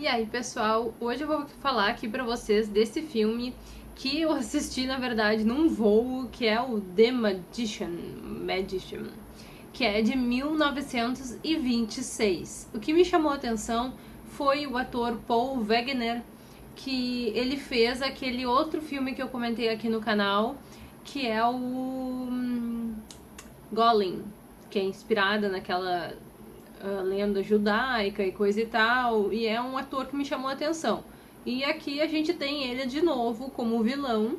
E aí, pessoal, hoje eu vou falar aqui pra vocês desse filme que eu assisti, na verdade, num voo, que é o The Magician, Magician que é de 1926. O que me chamou a atenção foi o ator Paul Wegener, que ele fez aquele outro filme que eu comentei aqui no canal, que é o hum, Golem, que é inspirada naquela uh, lenda judaica e coisa e tal, e é um ator que me chamou a atenção. E aqui a gente tem ele de novo como vilão,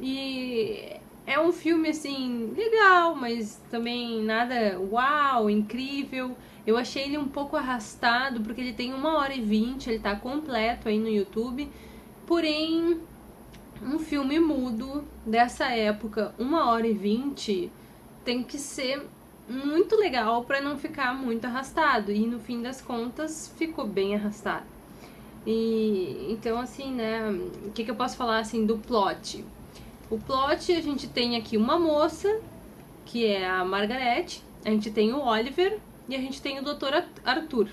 e é um filme, assim, legal, mas também nada uau, incrível. Eu achei ele um pouco arrastado, porque ele tem uma hora e vinte, ele tá completo aí no YouTube. Porém, um filme mudo dessa época, uma hora e vinte, tem que ser muito legal para não ficar muito arrastado. E no fim das contas, ficou bem arrastado. E então, assim, né, o que, que eu posso falar assim do plot? O plot, a gente tem aqui uma moça, que é a Margaret, a gente tem o Oliver e a gente tem o Dr. Arthur.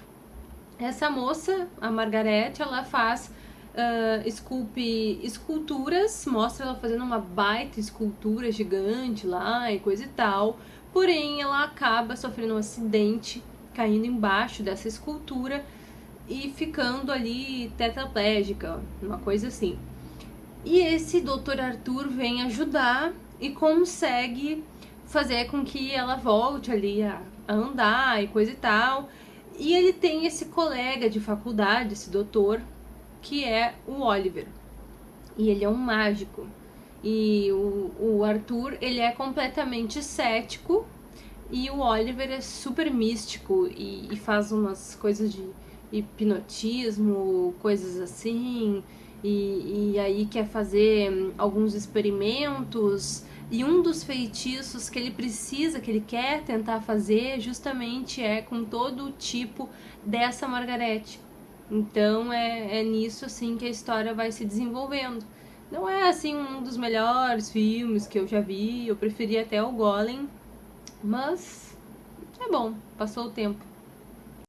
Essa moça, a Margaret, ela faz uh, esculpe esculturas, mostra ela fazendo uma baita escultura gigante lá e coisa e tal, porém ela acaba sofrendo um acidente, caindo embaixo dessa escultura e ficando ali tetraplégica, uma coisa assim. E esse Dr. Arthur vem ajudar e consegue fazer com que ela volte ali a, a andar e coisa e tal. E ele tem esse colega de faculdade, esse doutor, que é o Oliver. E ele é um mágico. E o, o Arthur, ele é completamente cético e o Oliver é super místico e, e faz umas coisas de hipnotismo, coisas assim e, e aí quer fazer hum, alguns experimentos e um dos feitiços que ele precisa, que ele quer tentar fazer, justamente é com todo o tipo dessa Margarete. Então é, é nisso assim que a história vai se desenvolvendo. Não é assim um dos melhores filmes que eu já vi, eu preferi até o Golem, mas é bom, passou o tempo.